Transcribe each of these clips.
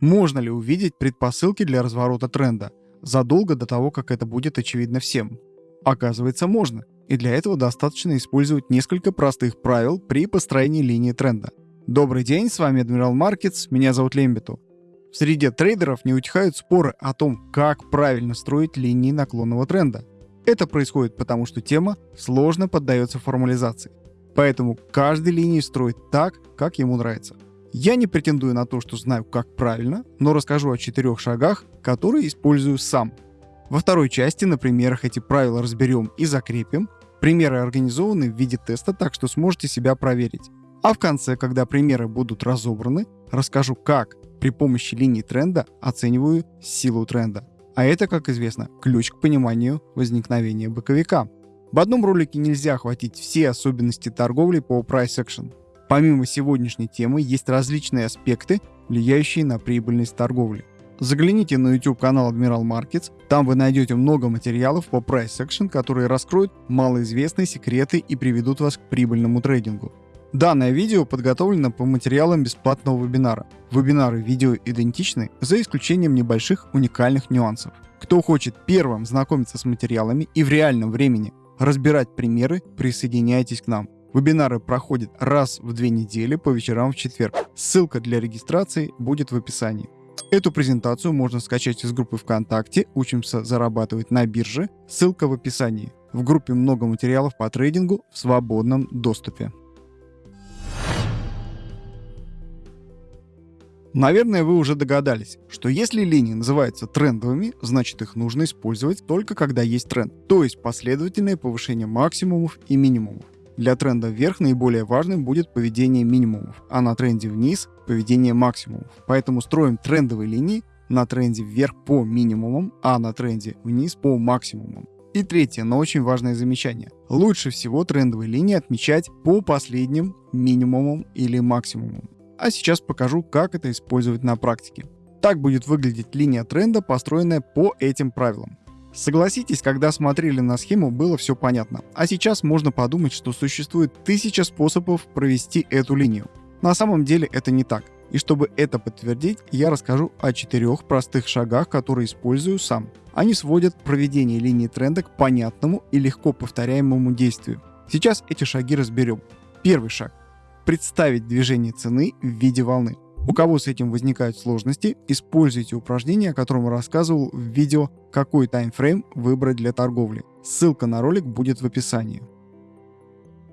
Можно ли увидеть предпосылки для разворота тренда задолго до того, как это будет очевидно всем? Оказывается, можно. И для этого достаточно использовать несколько простых правил при построении линии тренда. Добрый день, с вами Admiral Markets, меня зовут Лембиту. В среде трейдеров не утихают споры о том, как правильно строить линии наклонного тренда. Это происходит потому, что тема сложно поддается формализации. Поэтому каждый линии строит так, как ему нравится. Я не претендую на то, что знаю, как правильно, но расскажу о четырех шагах, которые использую сам. Во второй части на примерах эти правила разберем и закрепим. Примеры организованы в виде теста, так что сможете себя проверить. А в конце, когда примеры будут разобраны, расскажу, как при помощи линии тренда оцениваю силу тренда. А это, как известно, ключ к пониманию возникновения боковика. В одном ролике нельзя охватить все особенности торговли по price action. Помимо сегодняшней темы есть различные аспекты, влияющие на прибыльность торговли. Загляните на YouTube канал Admiral Markets, там вы найдете много материалов по price action, которые раскроют малоизвестные секреты и приведут вас к прибыльному трейдингу. Данное видео подготовлено по материалам бесплатного вебинара. Вебинары видео идентичны, за исключением небольших уникальных нюансов. Кто хочет первым знакомиться с материалами и в реальном времени разбирать примеры, присоединяйтесь к нам. Вебинары проходят раз в две недели по вечерам в четверг. Ссылка для регистрации будет в описании. Эту презентацию можно скачать из группы ВКонтакте «Учимся зарабатывать на бирже». Ссылка в описании. В группе много материалов по трейдингу в свободном доступе. Наверное, вы уже догадались, что если линии называются трендовыми, значит их нужно использовать только когда есть тренд, то есть последовательное повышение максимумов и минимумов. Для тренда вверх наиболее важным будет поведение минимумов, а на тренде вниз – поведение максимумов. Поэтому строим трендовые линии на тренде вверх по минимумам, а на тренде вниз по максимумам. И третье, но очень важное замечание. Лучше всего трендовые линии отмечать по последним минимумам или максимумам а сейчас покажу, как это использовать на практике. Так будет выглядеть линия тренда, построенная по этим правилам. Согласитесь, когда смотрели на схему, было все понятно. А сейчас можно подумать, что существует тысяча способов провести эту линию. На самом деле это не так. И чтобы это подтвердить, я расскажу о четырех простых шагах, которые использую сам. Они сводят проведение линии тренда к понятному и легко повторяемому действию. Сейчас эти шаги разберем. Первый шаг представить движение цены в виде волны. У кого с этим возникают сложности, используйте упражнение, о котором рассказывал в видео «Какой таймфрейм выбрать для торговли». Ссылка на ролик будет в описании.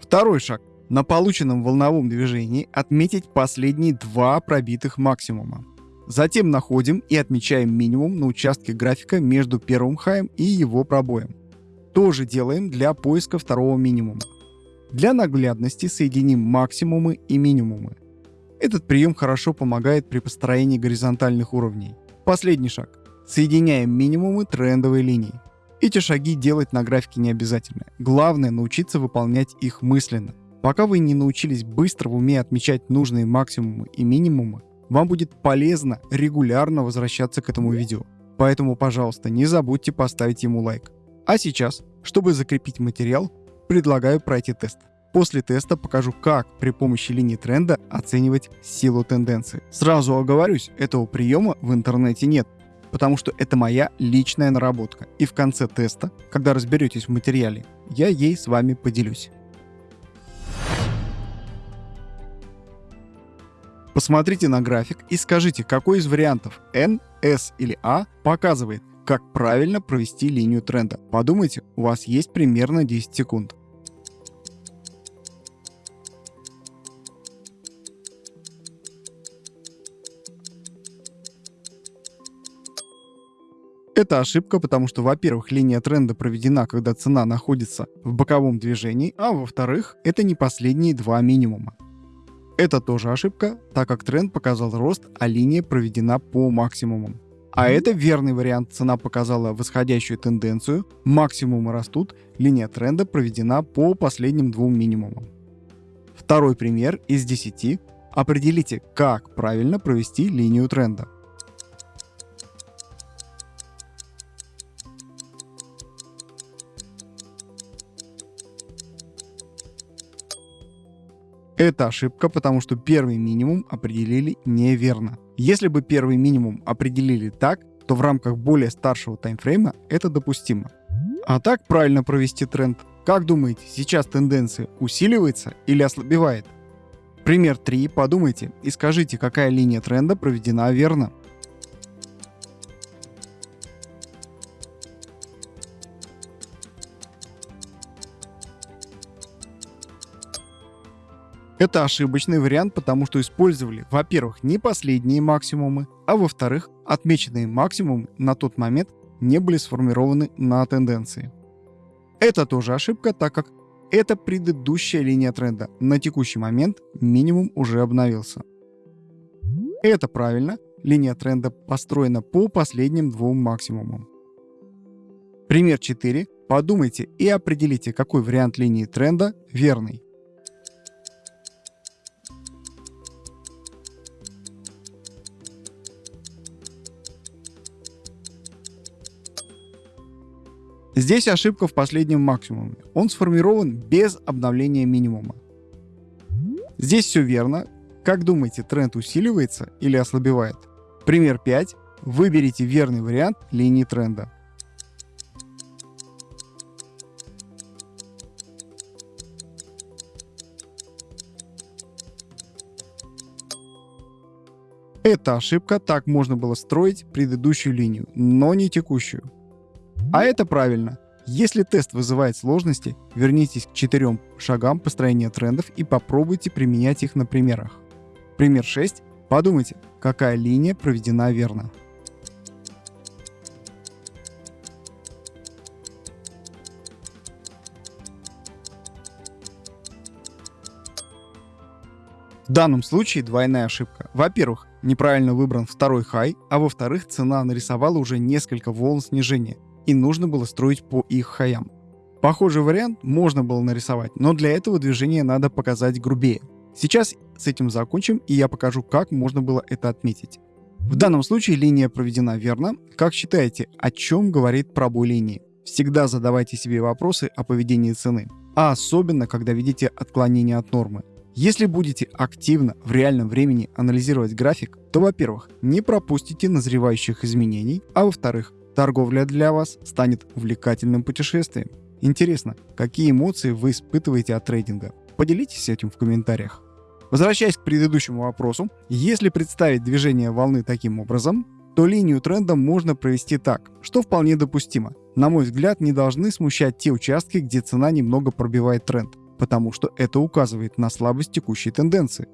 Второй шаг. На полученном волновом движении отметить последние два пробитых максимума. Затем находим и отмечаем минимум на участке графика между первым хаем и его пробоем. То же делаем для поиска второго минимума. Для наглядности соединим максимумы и минимумы. Этот прием хорошо помогает при построении горизонтальных уровней. Последний шаг. Соединяем минимумы трендовой линии. Эти шаги делать на графике не обязательно. Главное научиться выполнять их мысленно. Пока вы не научились быстро в уме отмечать нужные максимумы и минимумы, вам будет полезно регулярно возвращаться к этому видео. Поэтому, пожалуйста, не забудьте поставить ему лайк. А сейчас, чтобы закрепить материал, предлагаю пройти тест. После теста покажу, как при помощи линии тренда оценивать силу тенденции. Сразу оговорюсь, этого приема в интернете нет, потому что это моя личная наработка. И в конце теста, когда разберетесь в материале, я ей с вами поделюсь. Посмотрите на график и скажите, какой из вариантов N, S или A показывает, как правильно провести линию тренда. Подумайте, у вас есть примерно 10 секунд. Это ошибка, потому что, во-первых, линия тренда проведена, когда цена находится в боковом движении, а во-вторых, это не последние два минимума. Это тоже ошибка, так как тренд показал рост, а линия проведена по максимумам. А это верный вариант. Цена показала восходящую тенденцию, максимумы растут, линия тренда проведена по последним двум минимумам. Второй пример из 10. Определите, как правильно провести линию тренда. Это ошибка, потому что первый минимум определили неверно. Если бы первый минимум определили так, то в рамках более старшего таймфрейма это допустимо. А так правильно провести тренд. Как думаете, сейчас тенденция усиливается или ослабевает? Пример 3. Подумайте и скажите, какая линия тренда проведена верно. Это ошибочный вариант, потому что использовали, во-первых, не последние максимумы, а во-вторых, отмеченные максимумы на тот момент не были сформированы на тенденции. Это тоже ошибка, так как это предыдущая линия тренда. На текущий момент минимум уже обновился. Это правильно, линия тренда построена по последним двум максимумам. Пример 4. Подумайте и определите, какой вариант линии тренда верный. Здесь ошибка в последнем максимуме. Он сформирован без обновления минимума. Здесь все верно. Как думаете, тренд усиливается или ослабевает? Пример 5. Выберите верный вариант линии тренда. Это ошибка, так можно было строить предыдущую линию, но не текущую. А это правильно. Если тест вызывает сложности, вернитесь к четырем шагам построения трендов и попробуйте применять их на примерах. Пример 6. Подумайте, какая линия проведена верно. В данном случае двойная ошибка. Во-первых, неправильно выбран второй хай, а во-вторых, цена нарисовала уже несколько волн снижения, и нужно было строить по их хаям. Похожий вариант можно было нарисовать, но для этого движение надо показать грубее. Сейчас с этим закончим, и я покажу, как можно было это отметить. В данном случае линия проведена верно. Как считаете, о чем говорит пробой линии? Всегда задавайте себе вопросы о поведении цены, а особенно, когда видите отклонение от нормы. Если будете активно в реальном времени анализировать график, то, во-первых, не пропустите назревающих изменений, а во-вторых, торговля для вас станет увлекательным путешествием. Интересно, какие эмоции вы испытываете от трейдинга? Поделитесь этим в комментариях. Возвращаясь к предыдущему вопросу, если представить движение волны таким образом, то линию тренда можно провести так, что вполне допустимо. На мой взгляд, не должны смущать те участки, где цена немного пробивает тренд, потому что это указывает на слабость текущей тенденции.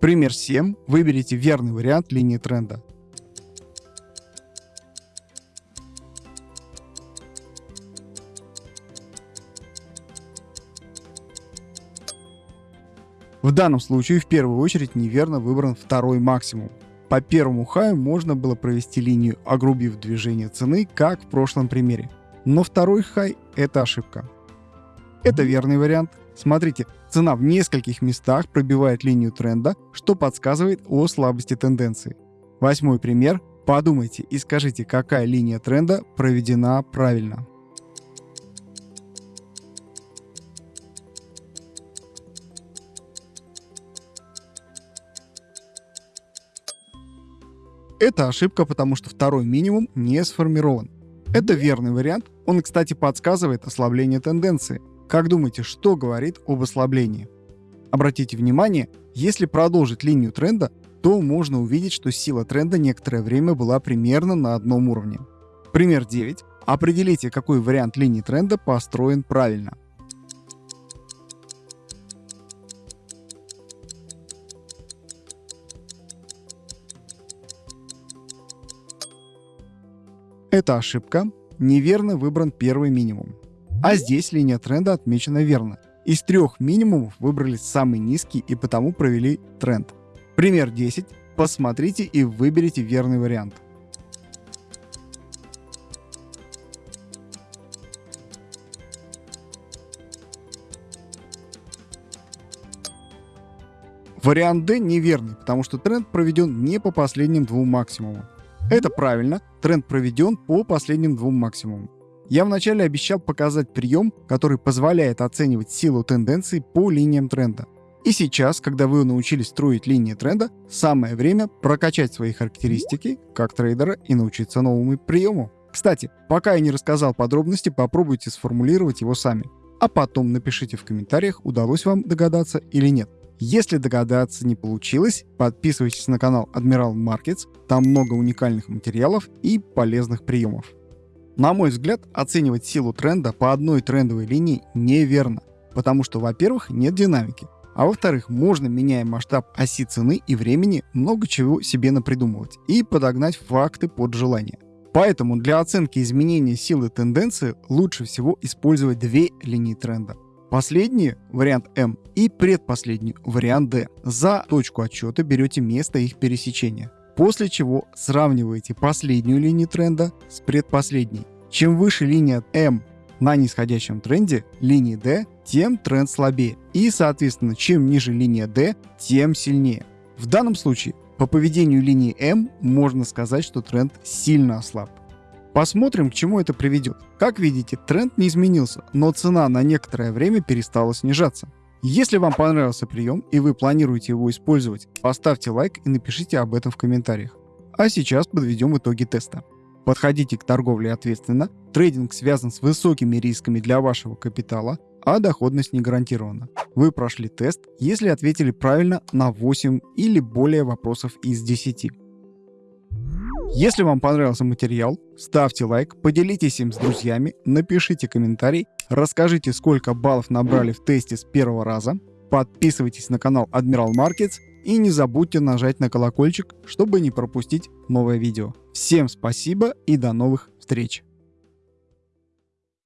Пример 7. Выберите верный вариант линии тренда. В данном случае в первую очередь неверно выбран второй максимум. По первому хаю можно было провести линию, огрубив движение цены, как в прошлом примере. Но второй хай – это ошибка. Это верный вариант. Смотрите, цена в нескольких местах пробивает линию тренда, что подсказывает о слабости тенденции. Восьмой пример. Подумайте и скажите, какая линия тренда проведена правильно. Это ошибка, потому что второй минимум не сформирован. Это верный вариант. Он, кстати, подсказывает ослабление тенденции. Как думаете, что говорит об ослаблении? Обратите внимание, если продолжить линию тренда, то можно увидеть, что сила тренда некоторое время была примерно на одном уровне. Пример 9. Определите, какой вариант линии тренда построен правильно. Это ошибка. Неверно выбран первый минимум. А здесь линия тренда отмечена верно. Из трех минимумов выбрали самый низкий и потому провели тренд. Пример 10. Посмотрите и выберите верный вариант. Вариант D неверный, потому что тренд проведен не по последним двум максимумам. Это правильно, тренд проведен по последним двум максимумам. Я вначале обещал показать прием, который позволяет оценивать силу тенденций по линиям тренда. И сейчас, когда вы научились строить линии тренда, самое время прокачать свои характеристики как трейдера и научиться новому приему. Кстати, пока я не рассказал подробности, попробуйте сформулировать его сами. А потом напишите в комментариях, удалось вам догадаться или нет. Если догадаться не получилось, подписывайтесь на канал Admiral Markets, там много уникальных материалов и полезных приемов. На мой взгляд, оценивать силу тренда по одной трендовой линии неверно, потому что, во-первых, нет динамики, а во-вторых, можно, меняя масштаб оси цены и времени, много чего себе напридумывать и подогнать факты под желание. Поэтому для оценки изменения силы тенденции лучше всего использовать две линии тренда. Последний вариант М и предпоследний вариант D. За точку отсчета берете место их пересечения. После чего сравниваете последнюю линию тренда с предпоследней. Чем выше линия М на нисходящем тренде, линии D, тем тренд слабее. И, соответственно, чем ниже линия D, тем сильнее. В данном случае по поведению линии М можно сказать, что тренд сильно ослаб. Посмотрим, к чему это приведет. Как видите, тренд не изменился, но цена на некоторое время перестала снижаться. Если вам понравился прием и вы планируете его использовать, поставьте лайк и напишите об этом в комментариях. А сейчас подведем итоги теста. Подходите к торговле ответственно, трейдинг связан с высокими рисками для вашего капитала, а доходность не гарантирована. Вы прошли тест, если ответили правильно на 8 или более вопросов из 10. Если вам понравился материал, ставьте лайк, поделитесь им с друзьями, напишите комментарий, расскажите, сколько баллов набрали в тесте с первого раза, подписывайтесь на канал Admiral Markets и не забудьте нажать на колокольчик, чтобы не пропустить новое видео. Всем спасибо и до новых встреч!